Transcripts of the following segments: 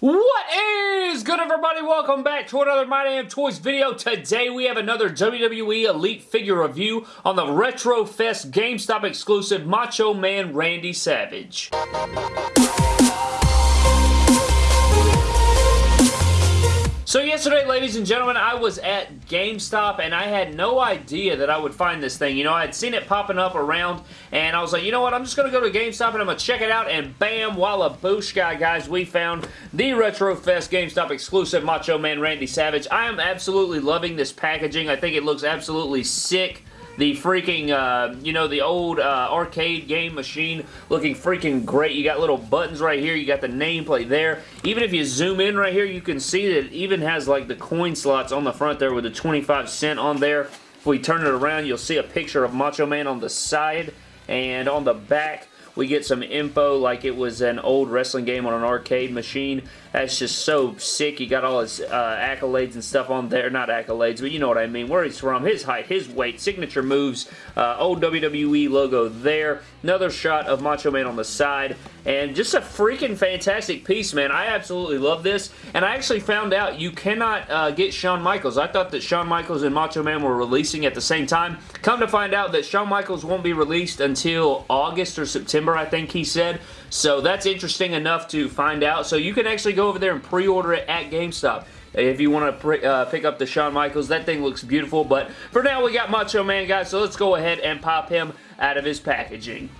What is good everybody? Welcome back to another My Damn Toys video. Today we have another WWE Elite figure review on the Retro Fest GameStop exclusive Macho Man Randy Savage. So yesterday, ladies and gentlemen, I was at GameStop and I had no idea that I would find this thing. You know, I had seen it popping up around and I was like, you know what, I'm just going to go to GameStop and I'm going to check it out and bam, walla booshka, guys, we found the Retro Fest GameStop exclusive Macho Man Randy Savage. I am absolutely loving this packaging. I think it looks absolutely sick the freaking, uh, you know, the old uh, arcade game machine looking freaking great. You got little buttons right here. You got the nameplate there. Even if you zoom in right here, you can see that it even has like the coin slots on the front there with the 25 cent on there. If we turn it around, you'll see a picture of Macho Man on the side and on the back we get some info like it was an old wrestling game on an arcade machine. That's just so sick. He got all his uh, accolades and stuff on there. Not accolades, but you know what I mean. Where he's from, his height, his weight, signature moves, uh, old WWE logo there. Another shot of Macho Man on the side. And just a freaking fantastic piece, man. I absolutely love this. And I actually found out you cannot uh, get Shawn Michaels. I thought that Shawn Michaels and Macho Man were releasing at the same time. Come to find out that Shawn Michaels won't be released until August or September I think he said. So that's interesting enough to find out. So you can actually go over there and pre-order it at GameStop if you want to uh, pick up the Shawn Michaels. That thing looks beautiful. But for now, we got Macho Man, guys. So let's go ahead and pop him out of his packaging.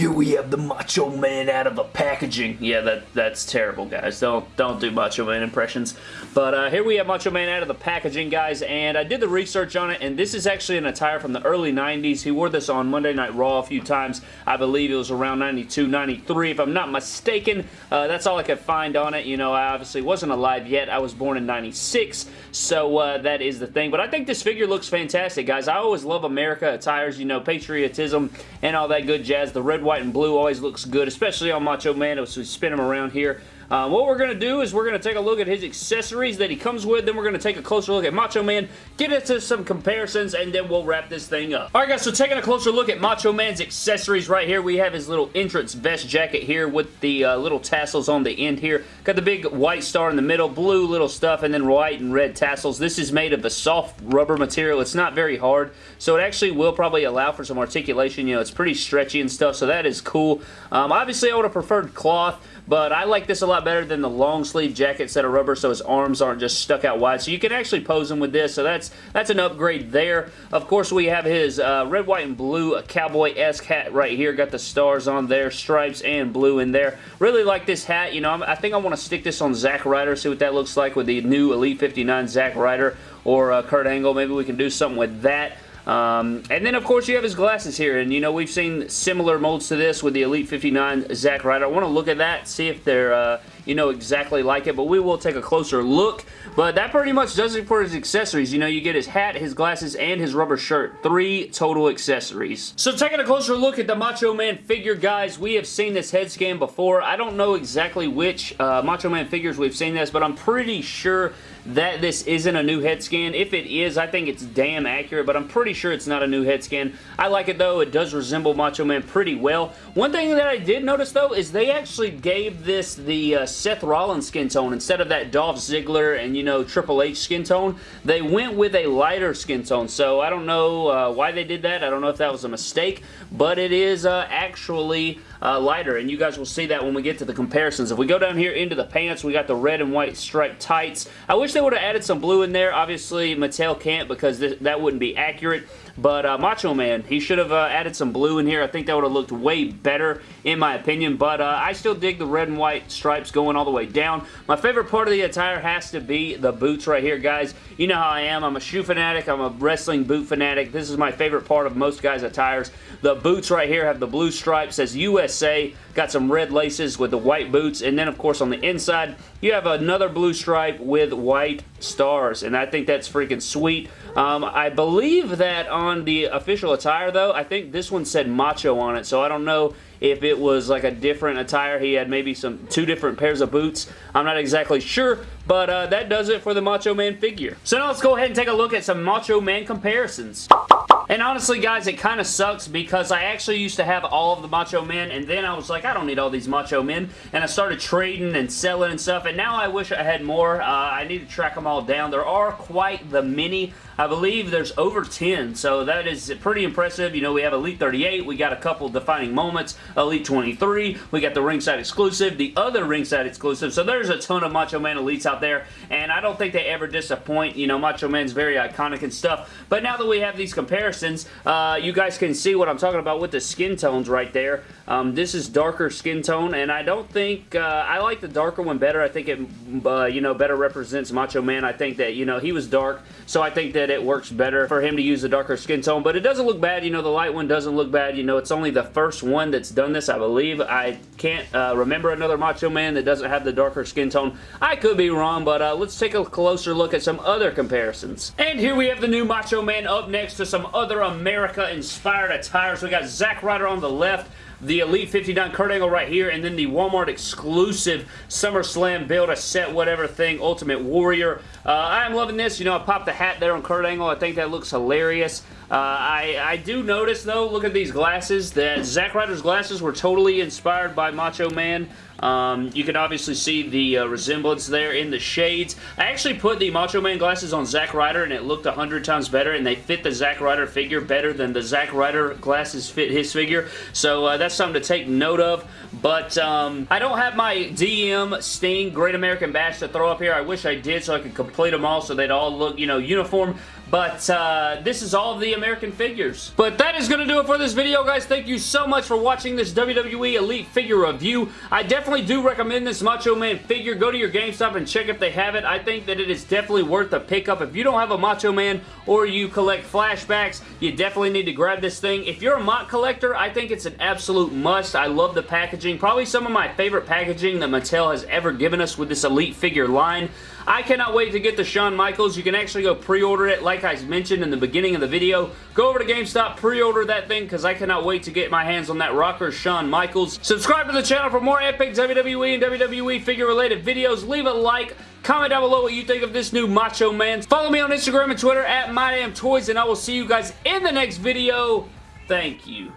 Here we have the Macho Man out of a packaging. Yeah, that that's terrible, guys. Don't don't do Macho Man impressions. But uh, here we have Macho Man out of the packaging, guys, and I did the research on it, and this is actually an attire from the early 90s. He wore this on Monday Night Raw a few times. I believe it was around 92, 93, if I'm not mistaken. Uh, that's all I could find on it. You know, I obviously wasn't alive yet. I was born in 96, so uh, that is the thing. But I think this figure looks fantastic, guys. I always love America attires, you know, patriotism and all that good jazz. The red, white, and blue always looks good, especially on Macho Man as we spin him around here. Uh, what we're going to do is we're going to take a look at his accessories that he comes with, then we're going to take a closer look at Macho Man, get into some comparisons, and then we'll wrap this thing up. Alright guys, so taking a closer look at Macho Man's accessories right here, we have his little entrance vest jacket here with the uh, little tassels on the end here. Got the big white star in the middle, blue little stuff, and then white and red tassels. This is made of a soft rubber material. It's not very hard, so it actually will probably allow for some articulation. You know, it's pretty stretchy and stuff, so that is cool. Um, obviously, I would have preferred cloth, but I like this a lot better than the long sleeve jackets that are rubber so his arms aren't just stuck out wide. So you can actually pose him with this, so that's that's an upgrade there. Of course, we have his uh, red, white, and blue cowboy-esque hat right here. Got the stars on there, stripes and blue in there. Really like this hat. You know, I think I want to stick this on Zack Ryder, see what that looks like with the new Elite 59 Zack Ryder or uh, Kurt Angle. Maybe we can do something with that. Um, and then, of course, you have his glasses here. And, you know, we've seen similar molds to this with the Elite 59 Zack Ryder. I want to look at that, see if they're, uh, you know, exactly like it. But we will take a closer look. But that pretty much does it for his accessories. You know, you get his hat, his glasses, and his rubber shirt. Three total accessories. So taking a closer look at the Macho Man figure, guys, we have seen this head scan before. I don't know exactly which uh, Macho Man figures we've seen this, but I'm pretty sure that this isn't a new head scan. If it is, I think it's damn accurate, but I'm pretty sure it's not a new head scan. I like it though. It does resemble Macho Man pretty well. One thing that I did notice though is they actually gave this the uh, Seth Rollins skin tone instead of that Dolph Ziggler and you know Triple H skin tone. They went with a lighter skin tone, so I don't know uh, why they did that. I don't know if that was a mistake, but it is uh, actually uh, lighter, and you guys will see that when we get to the comparisons. If we go down here into the pants, we got the red and white striped tights. I wish they would have added some blue in there. Obviously, Mattel can't because th that wouldn't be accurate. But uh, Macho Man, he should have uh, added some blue in here. I think that would have looked way better in my opinion. But uh, I still dig the red and white stripes going all the way down. My favorite part of the attire has to be the boots right here, guys. You know how I am. I'm a shoe fanatic. I'm a wrestling boot fanatic. This is my favorite part of most guys' attires. The boots right here have the blue stripes. Says USA. Got some red laces with the white boots. And then, of course, on the inside, you have another blue stripe with white stars. And I think that's freaking sweet. Um, I believe that on the official attire, though, I think this one said Macho on it. So I don't know if it was like a different attire. He had maybe some two different pairs of boots. I'm not exactly sure, but uh, that does it for the Macho Man figure. So now let's go ahead and take a look at some Macho Man comparisons. And honestly, guys, it kind of sucks because I actually used to have all of the Macho Men, and then I was like, I don't need all these Macho Men, and I started trading and selling and stuff, and now I wish I had more. Uh, I need to track them all down. There are quite the many I believe there's over 10, so that is pretty impressive. You know, we have Elite 38, we got a couple defining moments, Elite 23, we got the ringside exclusive, the other ringside exclusive, so there's a ton of Macho Man Elites out there, and I don't think they ever disappoint. You know, Macho Man's very iconic and stuff, but now that we have these comparisons, uh, you guys can see what I'm talking about with the skin tones right there. Um, this is darker skin tone, and I don't think, uh, I like the darker one better. I think it, uh, you know, better represents Macho Man. I think that, you know, he was dark, so I think that it works better for him to use a darker skin tone, but it doesn't look bad. You know, the light one doesn't look bad. You know, it's only the first one that's done this, I believe. I can't uh, remember another Macho Man that doesn't have the darker skin tone. I could be wrong, but uh, let's take a closer look at some other comparisons. And here we have the new Macho Man up next to some other America-inspired attires. We got Zack Ryder on the left, the Elite 59 Kurt Angle right here, and then the Walmart exclusive SummerSlam build a set whatever thing Ultimate Warrior. Uh, I am loving this. You know, I popped the hat there on Kurt Angle. I think that looks hilarious. Uh, I, I do notice, though, look at these glasses, that Zack Ryder's glasses were totally inspired by Macho Man. Um, you can obviously see the uh, resemblance there in the shades. I actually put the Macho Man glasses on Zack Ryder and it looked a hundred times better and they fit the Zack Ryder figure better than the Zack Ryder glasses fit his figure. So uh, that's something to take note of. But um, I don't have my DM Sting Great American Bash to throw up here. I wish I did so I could complete them all so they'd all look, you know, uniform. But uh, this is all of the American figures. But that is going to do it for this video, guys. Thank you so much for watching this WWE Elite figure review. I definitely do recommend this Macho Man figure. Go to your GameStop and check if they have it. I think that it is definitely worth a pickup. If you don't have a Macho Man or you collect flashbacks, you definitely need to grab this thing. If you're a MOC collector, I think it's an absolute must. I love the packaging. Probably some of my favorite packaging that Mattel has ever given us with this Elite figure line. I cannot wait to get the Shawn Michaels. You can actually go pre-order it like I mentioned in the beginning of the video. Go over to GameStop, pre-order that thing because I cannot wait to get my hands on that rocker Shawn Michaels. Subscribe to the channel for more epic WWE and WWE figure related videos. Leave a like. Comment down below what you think of this new Macho Man. Follow me on Instagram and Twitter at MyDamnToys and I will see you guys in the next video. Thank you.